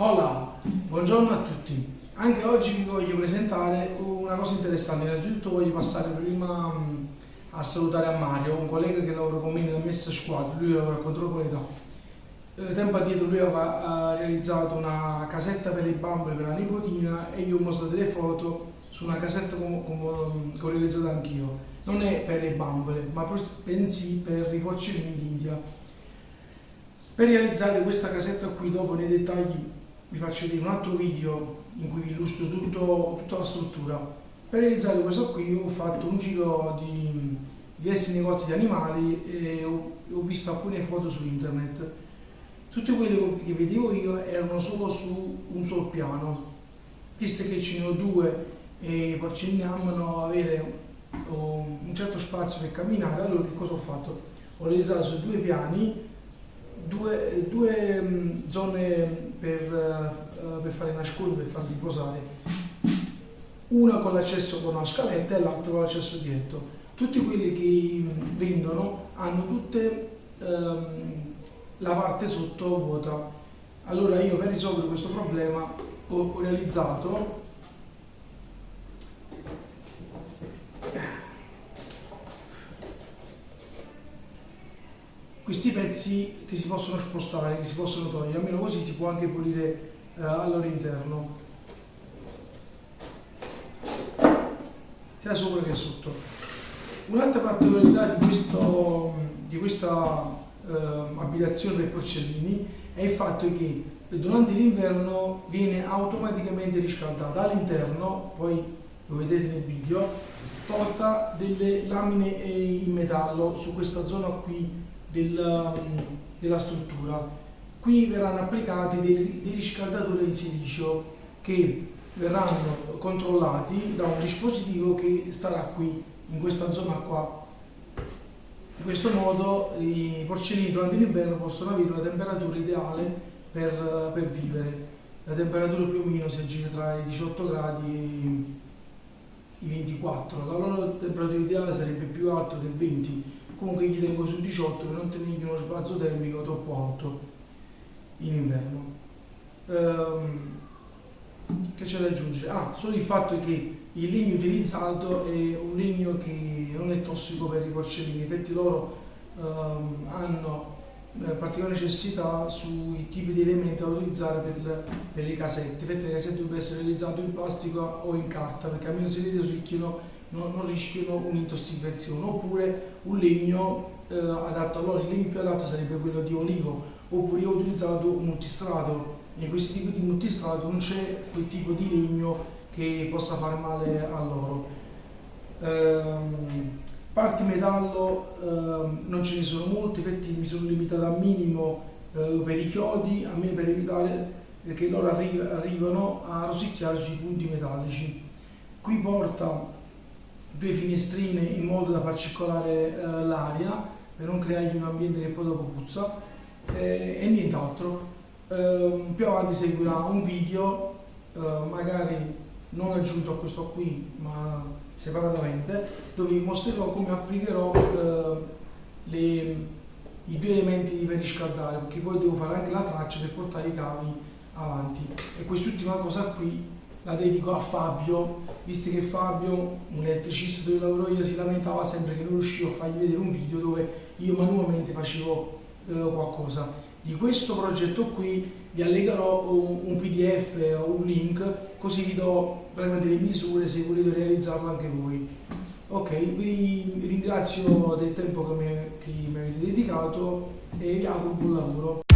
Hola, buongiorno a tutti. Anche oggi vi voglio presentare una cosa interessante. Innanzitutto voglio passare prima mm, a salutare a Mario, un collega che lavora con me nella messa squadra, lui lavora a controqualità. Eh, tempo addietro lui aveva realizzato una casetta per le bambole per la nipotina e io ho mostrato delle foto su una casetta che ho realizzato anch'io. Non è per le bambole, ma bensì per i porcellini d'India. Per realizzare questa casetta qui, dopo nei dettagli vi faccio vedere un altro video in cui vi illustro tutto, tutta la struttura. Per realizzare questo qui ho fatto un giro di diversi negozi di animali e ho, ho visto alcune foto su internet. Tutte quelle che vedevo io erano solo su un solo piano, visto che ce ne ho due e amano avere un certo spazio per camminare, allora che cosa ho fatto? Ho realizzato su due piani due, due mm, zone per, uh, per fare nascondere, per farli riposare, una con l'accesso con una scaletta e l'altra con l'accesso diretto. Tutti quelli che mm, vendono hanno tutte um, la parte sotto vuota. Allora io per risolvere questo problema ho, ho realizzato questi pezzi che si possono spostare, che si possono togliere, almeno così si può anche pulire eh, al loro interno, sia sopra che sotto. Un'altra particolarità di, questo, di questa eh, abitazione per porcellini è il fatto che durante l'inverno viene automaticamente riscaldata. All'interno, poi lo vedete nel video, porta delle lamine in metallo su questa zona qui del, della struttura. Qui verranno applicati dei, dei riscaldatori di silicio che verranno controllati da un dispositivo che starà qui, in questa zona qua. In questo modo i porcellini durante l'inverno possono avere una temperatura ideale per, per vivere. La temperatura più o meno si aggira tra i 18 gradi e i 24. La loro temperatura ideale sarebbe più alta del 20 comunque gli tengo su 18 per non tenergli uno spazio termico troppo alto in inverno. Ehm, che c'è da aggiungere? Ah, solo il fatto che il legno utilizzato è un legno che non è tossico per i porcellini. Infatti loro ehm, hanno eh, particolare necessità sui tipi di elementi da utilizzare per, per le casette. Infatti le casette devono essere realizzate in plastica o in carta perché almeno se le ricchiano non, non rischiano un'intossicazione oppure un legno eh, adatto a loro, il legno più adatto sarebbe quello di olivo oppure ho utilizzato multistrato in questi tipi di multistrato non c'è quel tipo di legno che possa fare male a loro. Ehm, parti metallo ehm, non ce ne sono molte, infatti mi sono limitato al minimo eh, per i chiodi, a me per evitare che loro arri arrivano a rosicchiare sui punti metallici. Qui porta due finestrine in modo da far circolare eh, l'aria per non creargli un ambiente che poi dopo puzza eh, e nient'altro. Eh, più avanti seguirà un video, eh, magari non aggiunto a questo qui, ma separatamente, dove vi mostrerò come applicherò eh, le, i due elementi per riscaldare, perché poi devo fare anche la traccia per portare i cavi avanti. E quest'ultima cosa qui la dedico a Fabio, visto che Fabio, un elettricista dove lavoro io, si lamentava sempre che non riuscivo a fargli vedere un video dove io manualmente facevo eh, qualcosa. Di questo progetto qui vi allegherò un, un pdf o un link, così vi do veramente le misure se volete realizzarlo anche voi. Ok, vi ringrazio del tempo che mi, che mi avete dedicato e vi auguro buon lavoro.